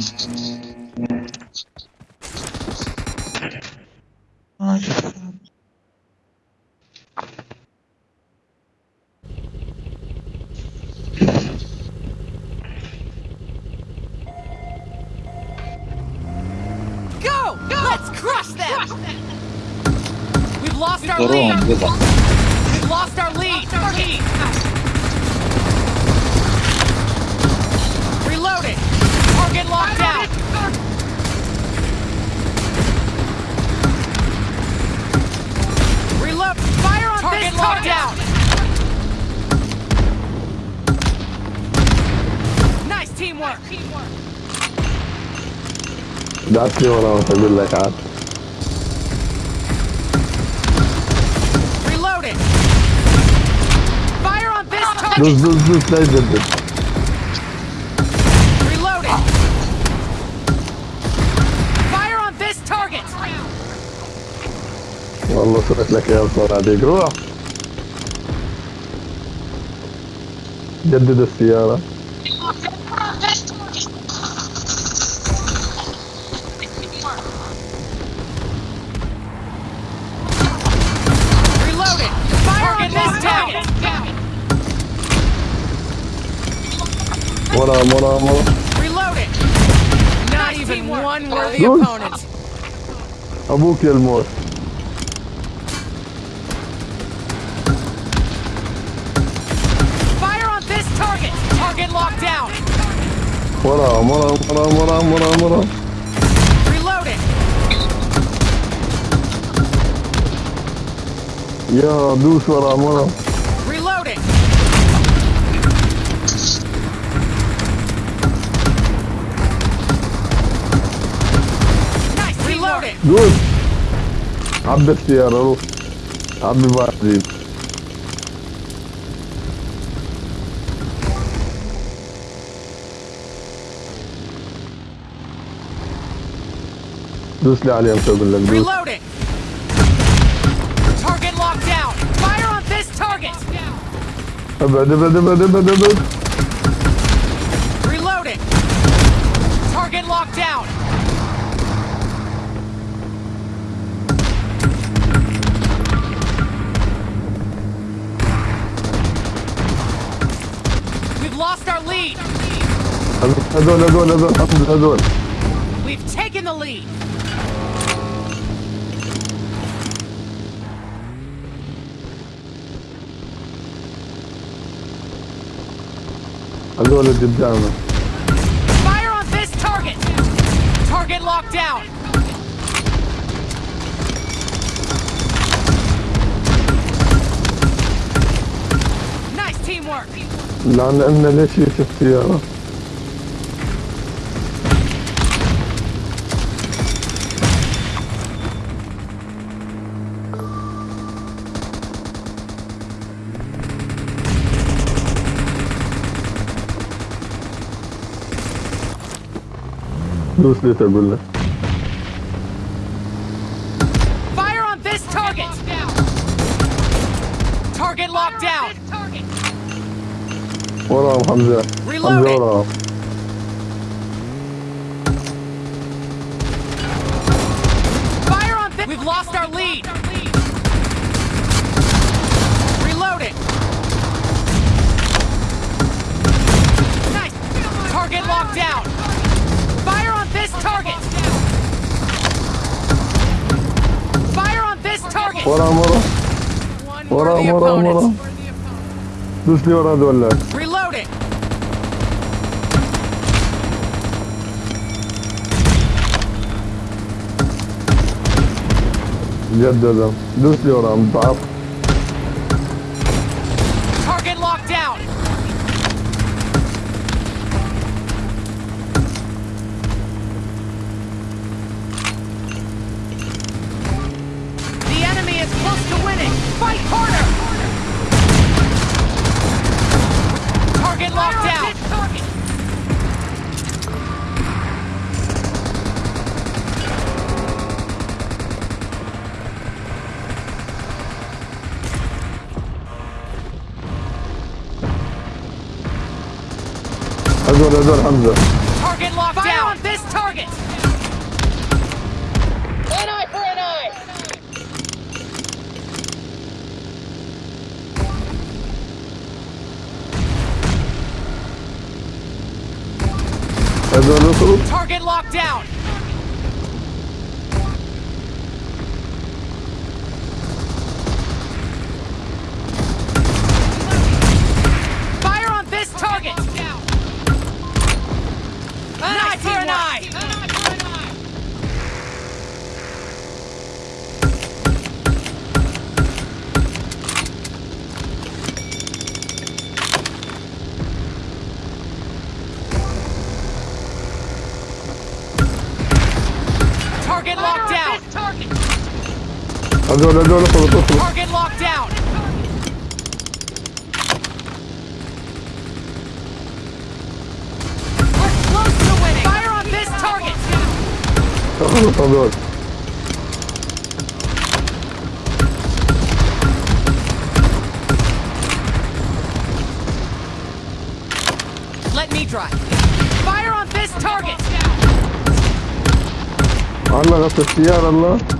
Go! Let's crush them! We've lost our lead! Nice teamwork! جاتني ورا اقول لك عاد Reloading! Fire on this دوس target! دوس دوس لا يجدد Reloading! Fire on this target! والله سويت لك يا صناديق روح جدد السيارة one on, one on, one on. Reload it! Not nice even one worthy opponent. I will kill more. been locked down. What up, what up, what up, what up, what up, what up? Reloading. Yo, Deuce, what up, what up? Reloading. Nice, reloading. Good. Abi de siyaralı. Abi var değil. دوس لي عليهم شو اقول لك دوس Reloading! Target locked down! Fire on this target! ابعد ابعد ابعد ابعد ابعد Reloading! Target locked down! We've lost our lead! هذول هذول هذول حمد هذول We've taken the lead! هذول قدامنا Fire on this target! Target locked down! Nice teamwork! لان عندنا ليش في السيارة दूसरे से बोल Fire on this target. Target locked down. What on, Hamza. Reload Hamza, hold on. Fire on this. We've lost our lead. Reloading. Nice. Target locked down. this target! وراهم وراهم One ورا- worthy ورا- ورا. opponent. دوس لي ورا هذول Reloading! جددا دوس لي وراهم ضعف Fight harder! Target locked down! Target. Locked Fire down! this time! Target locked down. On this target. Takılın tabii öyle. Let me drive. Fire on this target. Allah kasası yar Allah.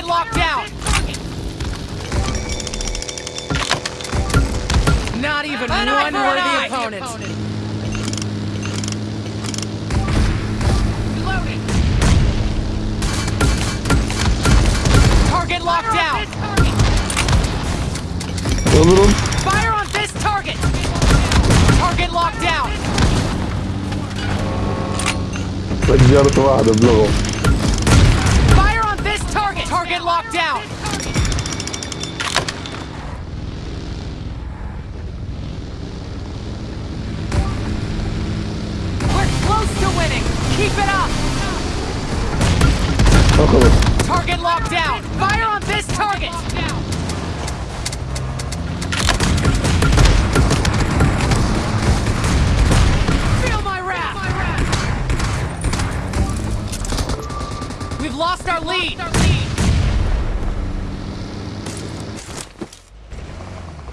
get locked down! Not even an one worthy opponent. opponent. Target locked down. A little. Fire on this target. Target locked down. Так, взял этого, да, Target locked down.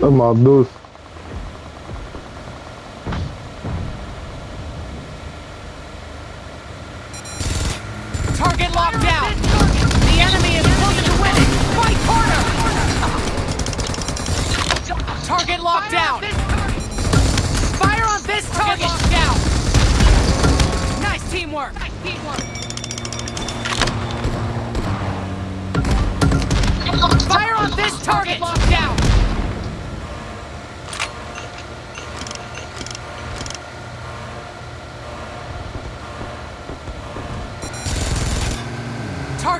Tá maldoso. Target locked down. The enemy is close to winning. Fight harder. Target locked down. Fire on this target. Locked down. Nice teamwork. Fire on this target. Locked down.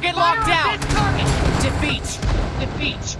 Target locked down. Defeat. Defeat.